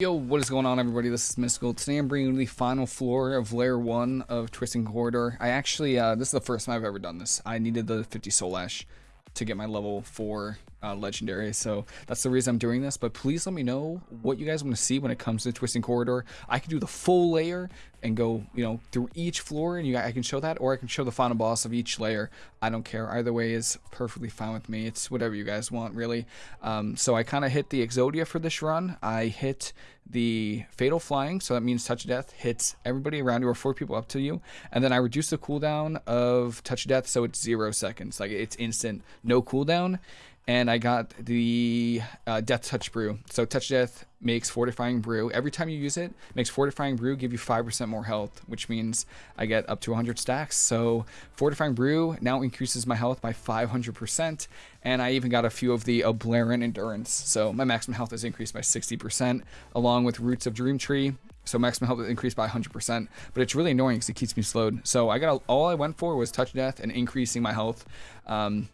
Yo, what is going on everybody? This is Mystical. Today I'm bringing you the final floor of layer 1 of Twisting Corridor. I actually, uh, this is the first time I've ever done this. I needed the 50 Soul Ash to get my level 4 uh, legendary. So that's the reason I'm doing this. But please let me know what you guys want to see when it comes to Twisting Corridor. I can do the full layer and go, you know, through each floor and you I can show that, or I can show the final boss of each layer. I don't care. Either way is perfectly fine with me. It's whatever you guys want, really. Um, so I kind of hit the Exodia for this run. I hit the Fatal Flying, so that means Touch of Death hits everybody around you or four people up to you. And then I reduce the cooldown of Touch of Death so it's zero seconds. Like it's instant, no cooldown and I got the uh, Death Touch Brew. So Touch Death makes Fortifying Brew. Every time you use it, makes Fortifying Brew give you 5% more health, which means I get up to 100 stacks. So Fortifying Brew now increases my health by 500%, and I even got a few of the Aberrant Endurance. So my maximum health is increased by 60%, along with Roots of Dream Tree. So maximum health is increased by 100%, but it's really annoying because it keeps me slowed. So I got all I went for was Touch Death and increasing my health. Um,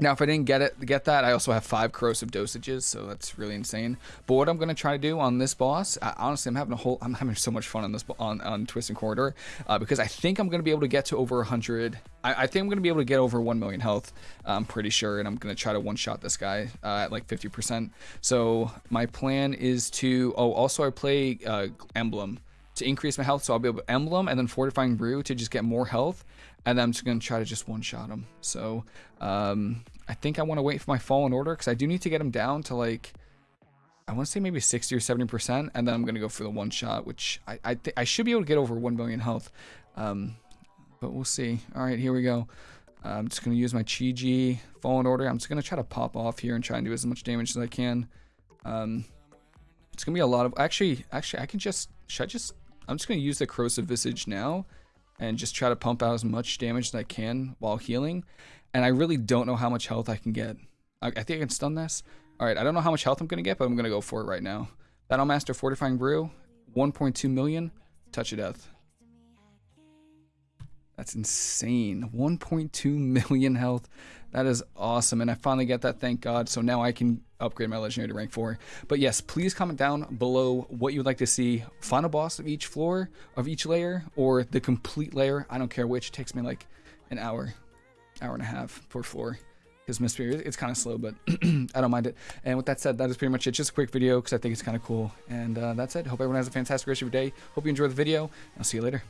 now, if I didn't get it, get that, I also have five corrosive dosages, so that's really insane. But what I'm gonna try to do on this boss, I, honestly, I'm having a whole, I'm having so much fun on this on on Twisting Corridor uh, because I think I'm gonna be able to get to over 100. I, I, think I'm gonna be able to get over 1 million health. I'm pretty sure, and I'm gonna try to one shot this guy uh, at like 50%. So my plan is to. Oh, also I play uh, Emblem to increase my health, so I'll be able to Emblem and then Fortifying Brew to just get more health and then I'm just going to try to just one-shot him. So um, I think I want to wait for my Fallen Order because I do need to get him down to like, I want to say maybe 60 or 70%, and then I'm going to go for the one-shot, which I I, I, should be able to get over 1 million health. Um, but we'll see. All right, here we go. I'm just going to use my Chi-Ji Fallen Order. I'm just going to try to pop off here and try and do as much damage as I can. Um, it's going to be a lot of... Actually, actually, I can just... Should I just... I'm just going to use the Corrosive Visage now and just try to pump out as much damage as I can while healing. And I really don't know how much health I can get. I, I think I can stun this. Alright, I don't know how much health I'm going to get, but I'm going to go for it right now. Battlemaster Fortifying Brew, 1.2 million, Touch of Death. That's insane. 1.2 million health. That is awesome. And I finally get that, thank God. So now I can upgrade my legendary to rank 4. But yes, please comment down below what you would like to see. Final boss of each floor, of each layer, or the complete layer. I don't care which. It takes me like an hour, hour and a half per floor. Because Mystery, it's kind of slow, but I don't mind it. And with that said, that is pretty much it. Just a quick video because I think it's kind of cool. And uh, that's it. Hope everyone has a fantastic rest of your day. Hope you enjoy the video. I'll see you later.